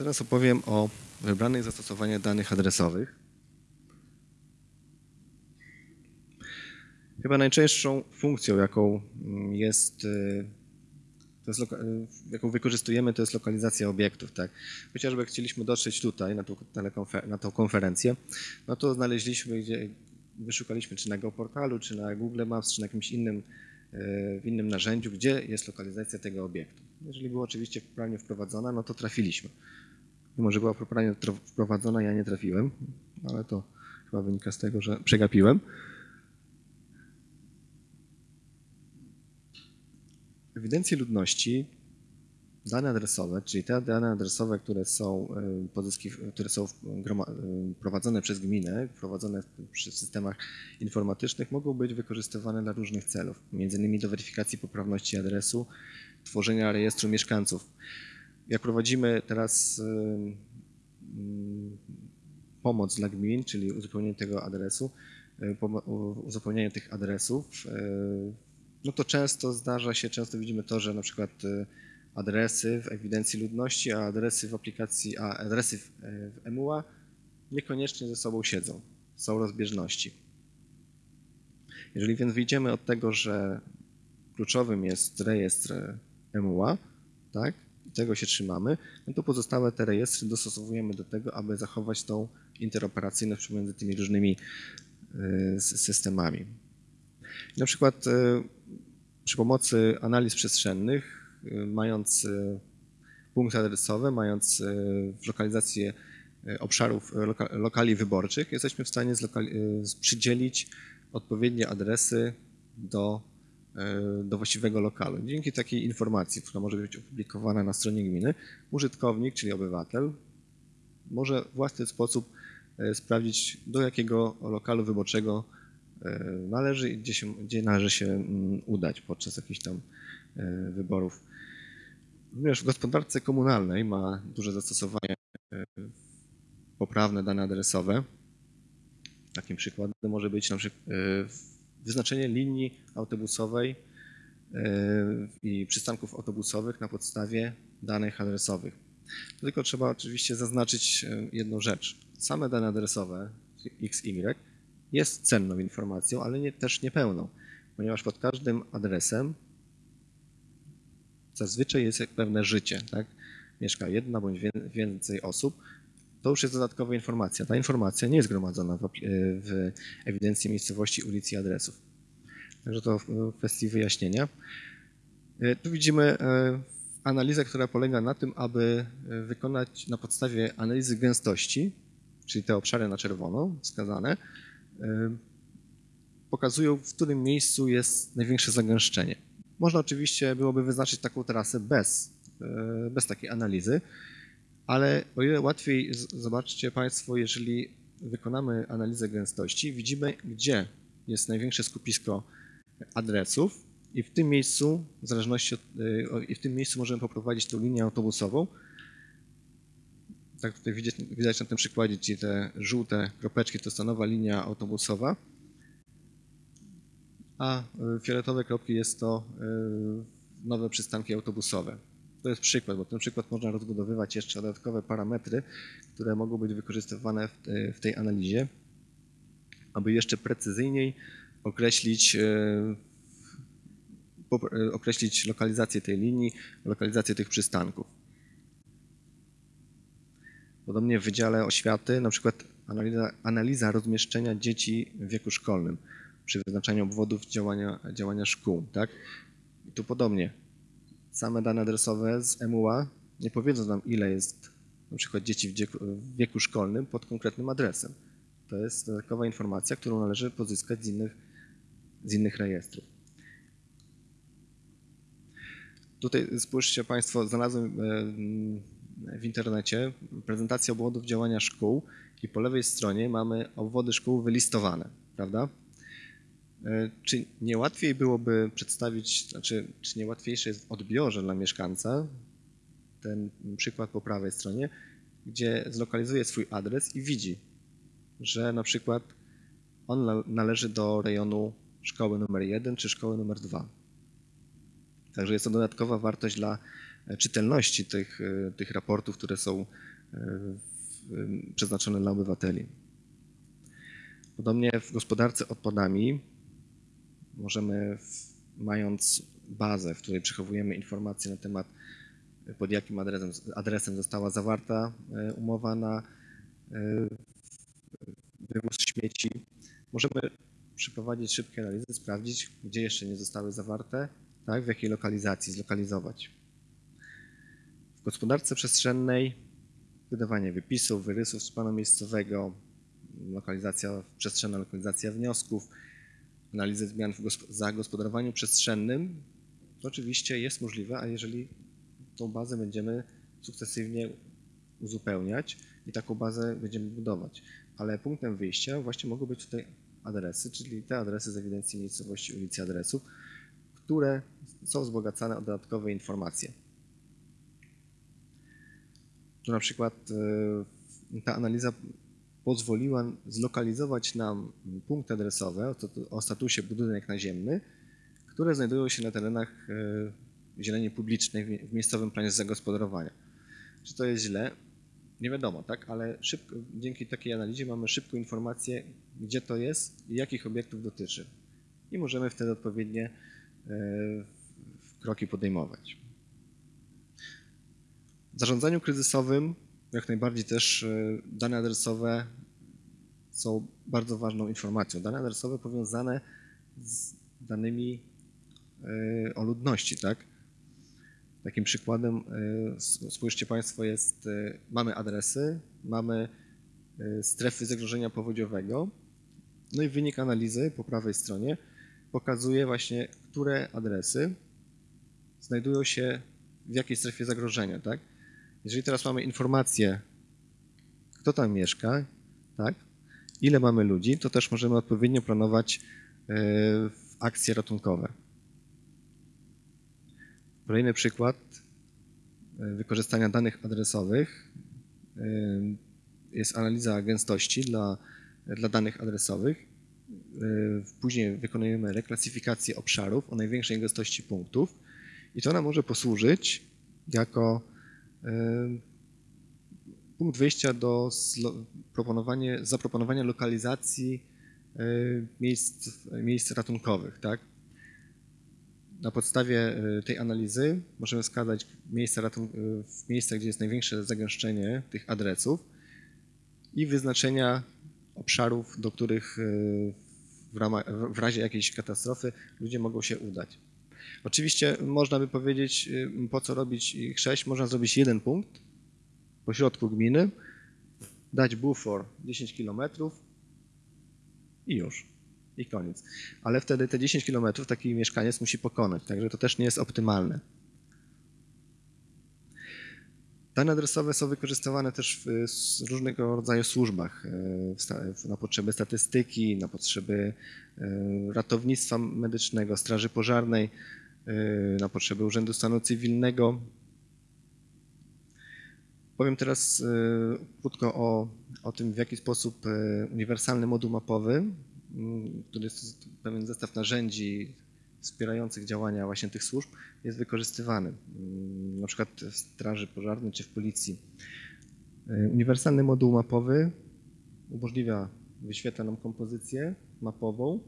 Teraz opowiem o wybranych zastosowaniach danych adresowych. Chyba najczęstszą funkcją, jaką jest, y, jest y, jaką wykorzystujemy, to jest lokalizacja obiektów. Tak? Chociażby chcieliśmy dotrzeć tutaj na tą, na tą konferencję, no to znaleźliśmy, gdzie wyszukaliśmy czy na geoportalu, czy na Google Maps, czy na jakimś innym, y, w innym narzędziu, gdzie jest lokalizacja tego obiektu. Jeżeli była oczywiście poprawnie wprowadzona, no to trafiliśmy. Mimo, że była poprawnie wprowadzona, ja nie trafiłem, ale to chyba wynika z tego, że przegapiłem. W ewidencji ludności dane adresowe, czyli te dane adresowe, które są, y, które są groma- y, prowadzone przez gminę, prowadzone przy systemach informatycznych, mogą być wykorzystywane dla różnych celów, między innymi do weryfikacji poprawności adresu, tworzenia rejestru mieszkańców. Jak prowadzimy teraz pomoc dla gmin, czyli uzupełnienie tego adresu, y, uzupełnienie tych adresów, y, no to często zdarza się, często widzimy to, że na przykład y, adresy w ewidencji ludności, a adresy w aplikacji, a adresy w, w eMUA niekoniecznie ze sobą siedzą, są rozbieżności. Jeżeli więc wyjdziemy od tego, że kluczowym jest rejestr eMUA, tak, i tego się trzymamy, no to pozostałe te rejestry dostosowujemy do tego, aby zachować tą interoperacyjność pomiędzy tymi różnymi y, systemami. Na przykład y, przy pomocy analiz przestrzennych, y, mając punkty adresowe, mając lokalizację obszarów loka, lokali wyborczych, jesteśmy w stanie przydzielić odpowiednie adresy do, do właściwego lokalu. Dzięki takiej informacji, która może być opublikowana na stronie gminy, użytkownik, czyli obywatel, może w własny sposób y, sprawdzić, do jakiego lokalu wyborczego y, należy i gdzie, się, gdzie należy się mm, udać podczas jakichś tam wyborów. Również w gospodarce komunalnej ma duże zastosowanie poprawne dane adresowe. Takim przykładem może być na przykład wyznaczenie linii autobusowej y, i przystanków autobusowych na podstawie danych adresowych. Tylko trzeba oczywiście zaznaczyć y, jedną rzecz. Same dane adresowe X, Y jest cenną informacją, ale nie, też niepełną, ponieważ pod każdym adresem zazwyczaj jest pewne życie, tak? Mieszka jedna bądź więcej osób. To już jest dodatkowa informacja. Ta informacja nie jest gromadzona w, apli- w ewidencji miejscowości, ulic i adresów. Także to w kwestii wyjaśnienia. E, Tu widzimy e, analizę, która polega na tym, aby e, wykonać na podstawie analizy gęstości, czyli te obszary na czerwono wskazane, e, pokazują, w którym miejscu jest największe zagęszczenie. Można oczywiście byłoby wyznaczyć taką trasę bez, e, bez takiej analizy, ale o ile łatwiej, zobaczcie Państwo, jeżeli wykonamy analizę gęstości, widzimy, gdzie jest największe skupisko adresów i w tym miejscu, w zależności od, y, i w tym miejscu możemy poprowadzić tą linię autobusową. Tak tutaj widać, widać na tym przykładzie, czyli te żółte kropeczki to jest nowa linia autobusowa, a y, fioletowe kropki jest to y, nowe przystanki autobusowe. To jest przykład, bo ten przykład można rozbudowywać jeszcze dodatkowe parametry, które mogą być wykorzystywane w, te- w tej analizie, aby jeszcze precyzyjniej określić, e, e, określić lokalizację tej linii, lokalizację tych przystanków. Podobnie w Wydziale Oświaty, na przykład analiza, analiza rozmieszczenia dzieci w wieku szkolnym przy wyznaczaniu obwodów działania, działania szkół. Tak? I tu podobnie. Same dane adresowe z eMUA nie powiedzą nam, ile jest na przykład dzieci w wieku, w wieku szkolnym pod konkretnym adresem. To jest dodatkowa informacja, którą należy pozyskać z innych, z innych rejestrów. Tutaj spójrzcie Państwo, znalazłem e, w internecie prezentację obwodów działania szkół i po lewej stronie mamy obwody szkół wylistowane, prawda? E, Czy nie łatwiej byłoby przedstawić, znaczy, czy nie łatwiejsze jest w odbiorze dla mieszkańca ten przykład po prawej stronie, gdzie zlokalizuje swój adres i widzi, że na przykład on na- należy do rejonu szkoły numer 1 czy szkoły numer 2. Także jest to dodatkowa wartość dla e, czytelności tych, e, tych raportów, które są przeznaczone dla obywateli. Podobnie w gospodarce odpadami możemy, mając bazę, w której przechowujemy informacje na temat, pod jakim adresem, adresem została zawarta umowa na wywóz śmieci, możemy przeprowadzić szybkie analizy, sprawdzić, gdzie jeszcze nie zostały zawarte, tak, w jakiej lokalizacji, zlokalizować. W gospodarce przestrzennej wydawanie wypisów, wyrysów z planu miejscowego, lokalizacja przestrzenna, lokalizacja wniosków, analizy zmian w zagospodarowaniu przestrzennym, to oczywiście jest możliwe, a jeżeli tą bazę będziemy sukcesywnie uzupełniać i taką bazę będziemy budować. Ale punktem wyjścia właśnie mogą być tutaj adresy, czyli te adresy z ewidencji miejscowości ulicy adresów, które są wzbogacane o dodatkowe informacje. Tu na przykład e, ta analiza pozwoliła zlokalizować nam punkty adresowe o statusie budynek naziemny, które znajdują się na terenach e, zieleni publicznej w miejscowym planie zagospodarowania. Czy to jest źle? Nie wiadomo, tak? Ale szybko, dzięki takiej analizie mamy szybką informację, gdzie to jest i jakich obiektów dotyczy. I możemy wtedy odpowiednie e, kroki podejmować. W zarządzaniu kryzysowym jak najbardziej też e, dane adresowe są bardzo ważną informacją. Dane adresowe powiązane z danymi e, o ludności, tak? Takim przykładem, spójrzcie Państwo, jest, mamy adresy, mamy strefy zagrożenia powodziowego, no i wynik analizy po prawej stronie pokazuje właśnie, które adresy znajdują się w jakiej strefie zagrożenia, tak? Jeżeli teraz mamy informację, kto tam mieszka, tak? Ile mamy ludzi, to też możemy odpowiednio planować e, akcje ratunkowe. Kolejny przykład e, wykorzystania danych adresowych e, jest analiza gęstości dla dla danych adresowych. Później wykonujemy reklasyfikację obszarów o największej gęstości punktów i to nam może posłużyć jako punkt wyjścia do proponowania, zaproponowania lokalizacji e, miejsc, miejsc ratunkowych. Tak? Na podstawie tej analizy możemy wskazać miejsca, w miejscach, gdzie jest największe zagęszczenie tych adresów i wyznaczenia obszarów, do których w, ramach, w razie jakiejś katastrofy ludzie mogą się udać. Oczywiście można by powiedzieć, e, po co robić ich sześć, można zrobić jeden punkt po środku gminy, dać bufor 10 km i już. I koniec. Ale wtedy te 10 km taki mieszkaniec musi pokonać, także to też nie jest optymalne. Dane adresowe są wykorzystywane też w różnego rodzaju służbach, e, na potrzeby statystyki, na potrzeby e, ratownictwa medycznego, straży pożarnej, e, na potrzeby Urzędu Stanu Cywilnego. Powiem teraz krótko o, o tym, w jaki sposób uniwersalny moduł mapowy, który jest pewien zestaw narzędzi wspierających działania właśnie tych służb jest wykorzystywany, mm, na przykład w straży pożarnej czy w policji. E, uniwersalny moduł mapowy umożliwia, wyświetla nam kompozycję mapową,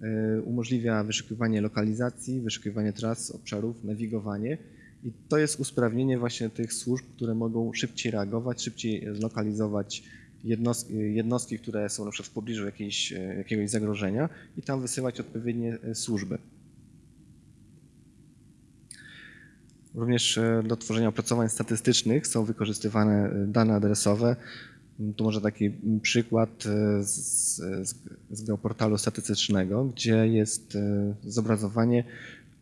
e, umożliwia wyszukiwanie lokalizacji, wyszukiwanie tras, obszarów, nawigowanie i to jest usprawnienie właśnie tych służb, które mogą szybciej reagować, szybciej zlokalizować jednostki, jednostki które są na przykład w pobliżu jakiejś, e, jakiegoś zagrożenia i tam wysyłać odpowiednie służby. Również e, do tworzenia opracowań statystycznych są wykorzystywane e, dane adresowe. Tu może taki przykład e, z, z geoportalu statystycznego, gdzie jest zobrazowanie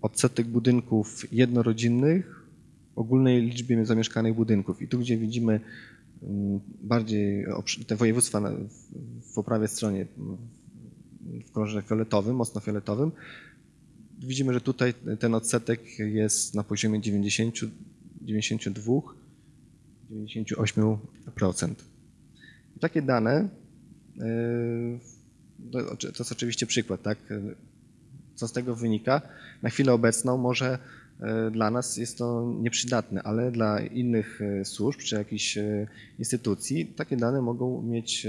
odsetek budynków jednorodzinnych w ogólnej liczbie zamieszkanych budynków. I tu, gdzie widzimy mm, bardziej te województwa w prawej stronie w kolorze fioletowym, mocno fioletowym, widzimy, że tutaj ten odsetek jest na poziomie 90, 92, 98%. Takie dane, e, to jest oczywiście przykład, tak? Co z tego wynika? Na chwilę obecną może e, dla nas jest to nieprzydatne, ale dla innych e, służb czy jakichś instytucji takie dane mogą mieć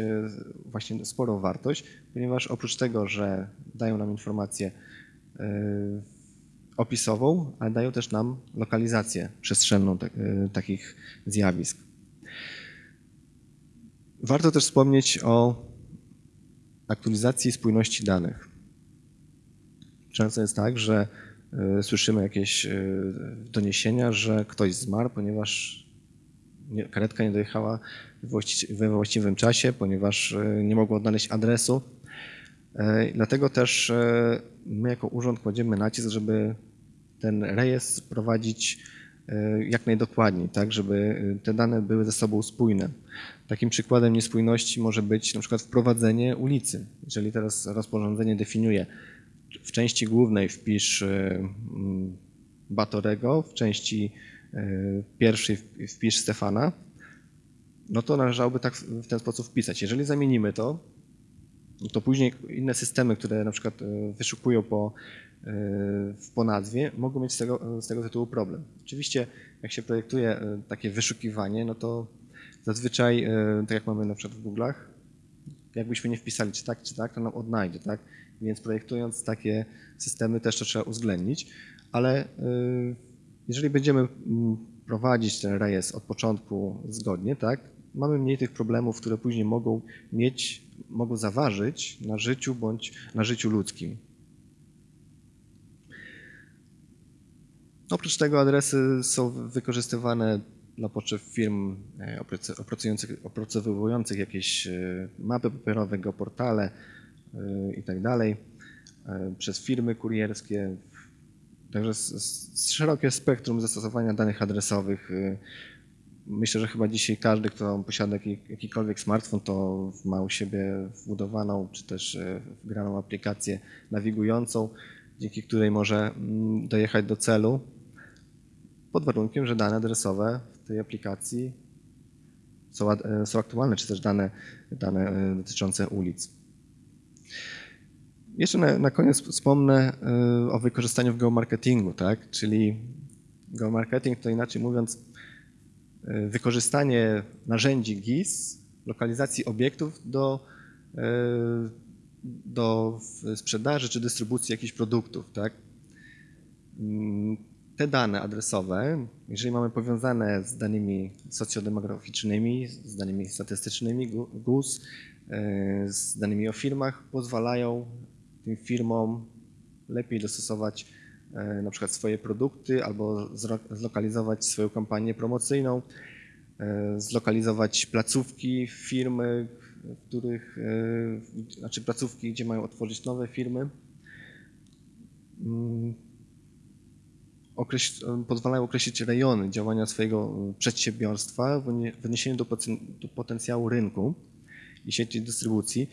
właśnie sporą wartość, ponieważ oprócz tego, że dają nam informację e, opisową, ale dają też nam lokalizację przestrzenną e, takich zjawisk. Warto też wspomnieć o aktualizacji spójności danych. Często jest tak, że y, słyszymy jakieś y, doniesienia, że ktoś zmarł, ponieważ nie, karetka nie dojechała we właści- we właściwym czasie, ponieważ y, nie mogło odnaleźć adresu. Y, Dlatego też y, my jako urząd kładziemy nacisk, żeby ten rejestr prowadzić y, jak najdokładniej, tak, żeby te dane były ze sobą spójne. Takim przykładem niespójności może być na przykład wprowadzenie ulicy. Jeżeli teraz rozporządzenie definiuje w części głównej wpisz Batorego, w części pierwszej wp- wpisz Stefana, no to należałoby tak w ten sposób wpisać. Jeżeli zamienimy to, to później inne systemy, które na przykład y, wyszukują po, w- po nazwie, mogą mieć z tego, z tego tytułu problem. Oczywiście, jak się projektuje y, takie wyszukiwanie, no to zazwyczaj, tak jak mamy na przykład w Google'ach, jakbyśmy nie wpisali czy tak, czy tak, to nam odnajdzie, tak? Więc projektując takie systemy też to trzeba uwzględnić, ale jeżeli będziemy mm, prowadzić ten rejestr od początku zgodnie, tak, mamy mniej tych problemów, które później mogą mieć, mogą zaważyć na życiu bądź na życiu ludzkim. Oprócz tego adresy są wykorzystywane dla potrzeb firm e, opracowujących jakieś e, mapy papierowe, geoportale e, i tak przez firmy kurierskie. Także szerokie spektrum zastosowania danych adresowych. Myślę, że chyba dzisiaj każdy, kto posiada jaki, jakikolwiek smartfon, to ma u siebie wbudowaną czy też e, wgraną aplikację nawigującą, dzięki której może mm, dojechać do celu pod warunkiem, że dane adresowe w tej aplikacji są, e, są aktualne, czy też dane, dane e, dotyczące ulic. Jeszcze na, na koniec wspomnę o wykorzystaniu w geomarketingu, tak? czyli geomarketing to inaczej mówiąc wykorzystanie narzędzi GIS, lokalizacji obiektów do, e, do sprzedaży czy dystrybucji jakichś produktów. Tak? Mm, Te dane adresowe, jeżeli mamy powiązane z danymi socjodemograficznymi, z danymi statystycznymi Gu- GUS, e, z danymi o firmach, pozwalają tym firmom lepiej dostosować e, na przykład swoje produkty albo zlokalizować swoją kampanię promocyjną, e, zlokalizować placówki firmy, w których, e, znaczy placówki, gdzie mają otworzyć nowe firmy. Mm, okreś- pozwalają określić rejony działania swojego e, przedsiębiorstwa w odnie- w odniesieniu do, do potencjału rynku i sieci dystrybucji.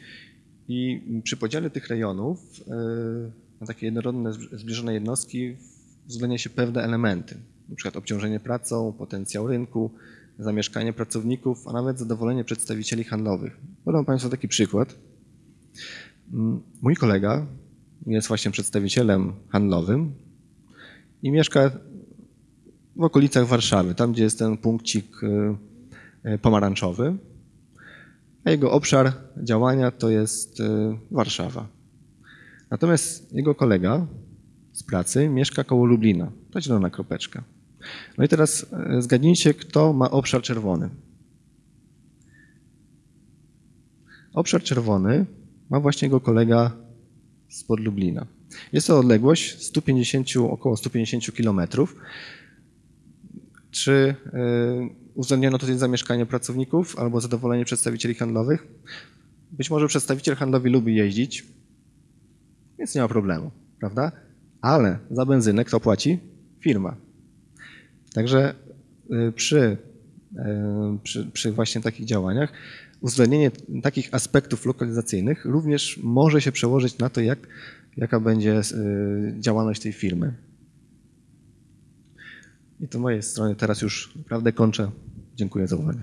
I przy podziale tych rejonów e, na takie jednorodne, zb- zbliżone jednostki uwzględnia się pewne elementy, przykład obciążenie pracą, potencjał rynku, zamieszkanie pracowników, a nawet zadowolenie przedstawicieli handlowych. Podam Państwu taki przykład. Mm, Mój kolega jest właśnie przedstawicielem handlowym i mieszka w okolicach Warszawy, tam gdzie jest ten punkcik y, y, pomarańczowy, a jego obszar działania to jest y, Warszawa. Natomiast jego kolega z pracy mieszka koło Lublina, to zielona kropeczka. No i teraz y, zgadnijcie, kto ma obszar czerwony. Obszar czerwony ma właśnie jego kolega spod Lublina. Jest to odległość 150, około 150 kilometrów. Czy y, uwzględniono tutaj zamieszkanie pracowników albo zadowolenie przedstawicieli handlowych? Być może przedstawiciel handlowy lubi jeździć, więc nie ma problemu, prawda? Ale za benzynę kto płaci? Firma. Także y, przy, y, przy, przy właśnie takich działaniach uwzględnienie takich aspektów lokalizacyjnych również może się przełożyć na to, jak, jaka będzie y, działalność tej firmy. I to mojej strony teraz już naprawdę kończę. Dziękuję za uwagę.